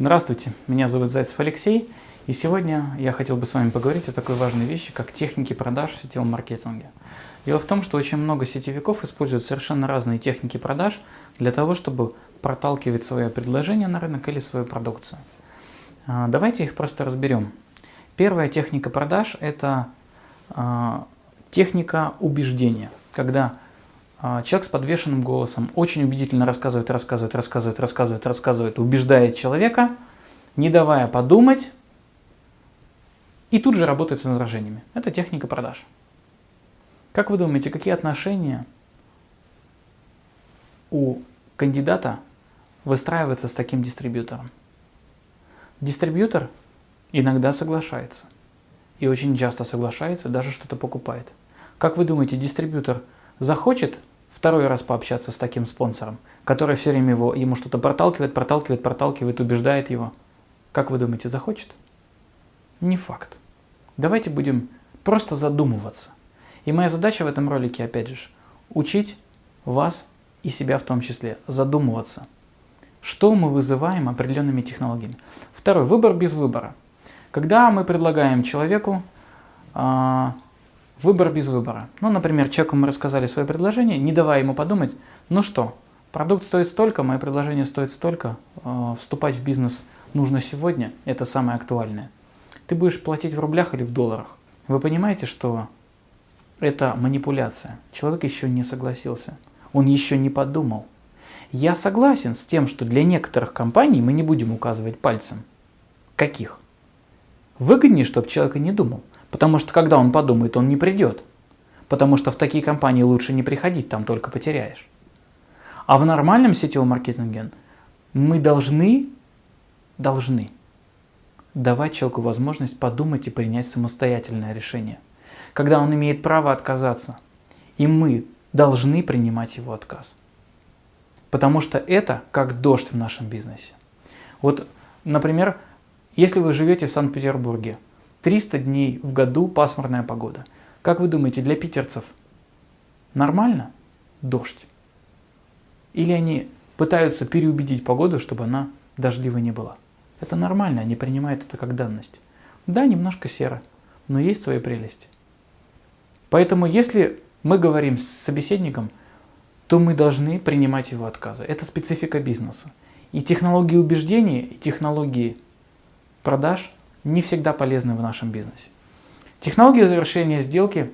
Здравствуйте, меня зовут Зайцев Алексей, и сегодня я хотел бы с вами поговорить о такой важной вещи, как техники продаж в сетевом маркетинге. Дело в том, что очень много сетевиков используют совершенно разные техники продаж для того, чтобы проталкивать свое предложение на рынок или свою продукцию. А, давайте их просто разберем. Первая техника продаж – это а, техника убеждения, когда человек с подвешенным голосом очень убедительно рассказывает, рассказывает, рассказывает, рассказывает, рассказывает, убеждает человека, не давая подумать, и тут же работает с возражениями. Это техника продаж. Как вы думаете, какие отношения у кандидата выстраиваются с таким дистрибьютором? Дистрибьютор иногда соглашается. И очень часто соглашается, даже что-то покупает. Как вы думаете, дистрибьютор захочет второй раз пообщаться с таким спонсором, который все время его, ему что-то проталкивает, проталкивает, проталкивает, убеждает его. Как вы думаете, захочет? Не факт. Давайте будем просто задумываться. И моя задача в этом ролике, опять же, учить вас и себя в том числе, задумываться, что мы вызываем определенными технологиями. Второй, выбор без выбора. Когда мы предлагаем человеку а, Выбор без выбора. Ну, например, человеку мы рассказали свое предложение, не давая ему подумать, ну что, продукт стоит столько, мое предложение стоит столько, э, вступать в бизнес нужно сегодня, это самое актуальное. Ты будешь платить в рублях или в долларах. Вы понимаете, что это манипуляция. Человек еще не согласился, он еще не подумал. Я согласен с тем, что для некоторых компаний мы не будем указывать пальцем. Каких? Выгоднее, чтобы человек и не думал. Потому что когда он подумает, он не придет. Потому что в такие компании лучше не приходить, там только потеряешь. А в нормальном сетевом маркетинге мы должны, должны давать человеку возможность подумать и принять самостоятельное решение. Когда он имеет право отказаться. И мы должны принимать его отказ. Потому что это как дождь в нашем бизнесе. Вот, например, если вы живете в Санкт-Петербурге, 300 дней в году пасмурная погода. Как вы думаете, для питерцев нормально дождь? Или они пытаются переубедить погоду, чтобы она дождливой не была? Это нормально, они принимают это как данность. Да, немножко серо, но есть свои прелести. Поэтому если мы говорим с собеседником, то мы должны принимать его отказы. Это специфика бизнеса. И технологии убеждения, и технологии продаж не всегда полезны в нашем бизнесе. Технология завершения сделки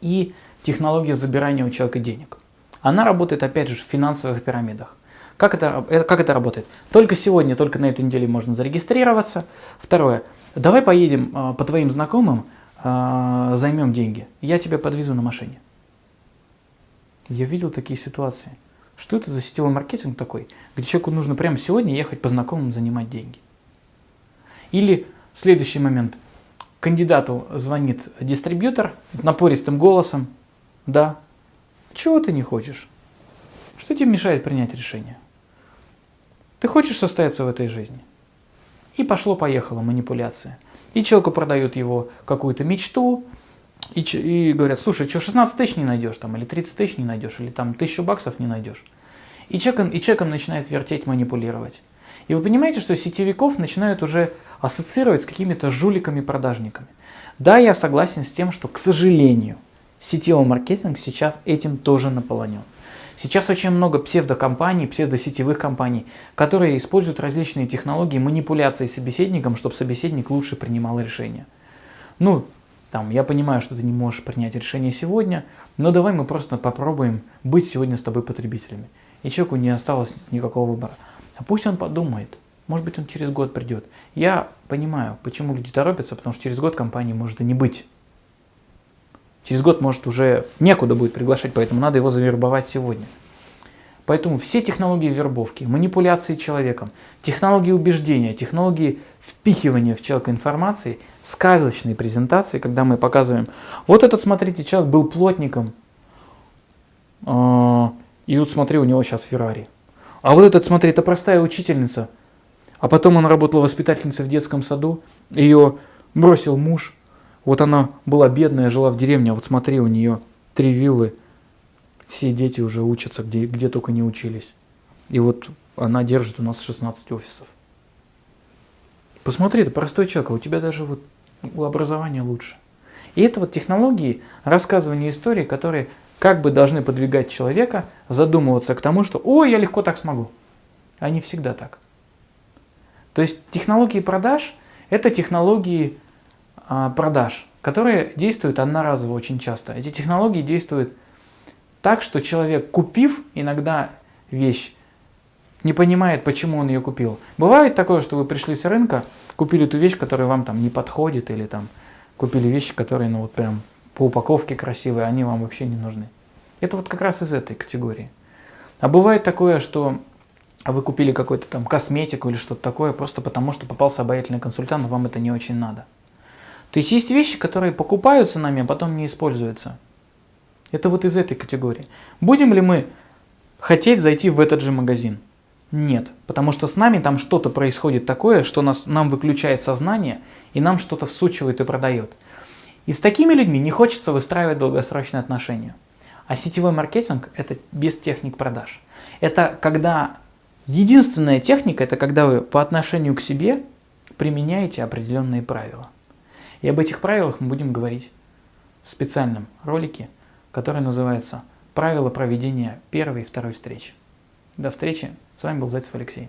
и технология забирания у человека денег. Она работает опять же в финансовых пирамидах. Как это, э, как это работает? Только сегодня, только на этой неделе можно зарегистрироваться. Второе. Давай поедем э, по твоим знакомым, э, займем деньги. Я тебя подвезу на машине. Я видел такие ситуации. Что это за сетевой маркетинг такой, где человеку нужно прямо сегодня ехать по знакомым занимать деньги? Или следующий момент. Кандидату звонит дистрибьютор с напористым голосом. Да, чего ты не хочешь? Что тебе мешает принять решение? Ты хочешь состояться в этой жизни? И пошло-поехало манипуляция. И человеку продают его какую-то мечту, и, и говорят, слушай, что 16 тысяч не найдешь, там, или 30 тысяч не найдешь, или там тысячу баксов не найдешь. И человеком, и человеком начинает вертеть, манипулировать. И вы понимаете, что сетевиков начинают уже ассоциировать с какими-то жуликами-продажниками. Да, я согласен с тем, что, к сожалению, сетевой маркетинг сейчас этим тоже наполнен. Сейчас очень много псевдокомпаний, псевдосетевых компаний, которые используют различные технологии манипуляции собеседником, чтобы собеседник лучше принимал решения. Ну, там, я понимаю, что ты не можешь принять решение сегодня, но давай мы просто попробуем быть сегодня с тобой потребителями. И человеку не осталось никакого выбора. А пусть он подумает. Может быть, он через год придет. Я понимаю, почему люди торопятся, потому что через год компании может и не быть. Через год может уже некуда будет приглашать, поэтому надо его завербовать сегодня. Поэтому все технологии вербовки, манипуляции человеком, технологии убеждения, технологии впихивания в человека информации, сказочные презентации, когда мы показываем, вот этот, смотрите, человек был плотником, а, и вот смотри, у него сейчас Феррари. А вот этот, смотри, это простая учительница. А потом она работала воспитательницей в детском саду. Ее бросил муж. Вот она была бедная, жила в деревне. А вот смотри, у нее три виллы. Все дети уже учатся, где, где только не учились. И вот она держит у нас 16 офисов. Посмотри, ты простой человек, а у тебя даже вот образование лучше. И это вот технологии рассказывания истории, которые как бы должны подвигать человека задумываться к тому, что «Ой, я легко так смогу». Они всегда так. То есть технологии продаж – это технологии а, продаж, которые действуют одноразово очень часто. Эти технологии действуют так, что человек, купив иногда вещь, не понимает, почему он ее купил. Бывает такое, что вы пришли с рынка, купили ту вещь, которая вам там не подходит, или там купили вещи, которые ну вот прям по упаковке красивые, они вам вообще не нужны. Это вот как раз из этой категории. А бывает такое, что вы купили какую-то там косметику или что-то такое, просто потому что попался обаятельный консультант, вам это не очень надо. То есть есть вещи, которые покупаются нами, а потом не используются. Это вот из этой категории. Будем ли мы хотеть зайти в этот же магазин? Нет, потому что с нами там что-то происходит такое, что нас, нам выключает сознание и нам что-то всучивает и продает. И с такими людьми не хочется выстраивать долгосрочные отношения. А сетевой маркетинг – это без техник продаж. Это когда единственная техника – это когда вы по отношению к себе применяете определенные правила. И об этих правилах мы будем говорить в специальном ролике, который называется «Правила проведения первой и второй встречи». До встречи. С вами был Зайцев Алексей.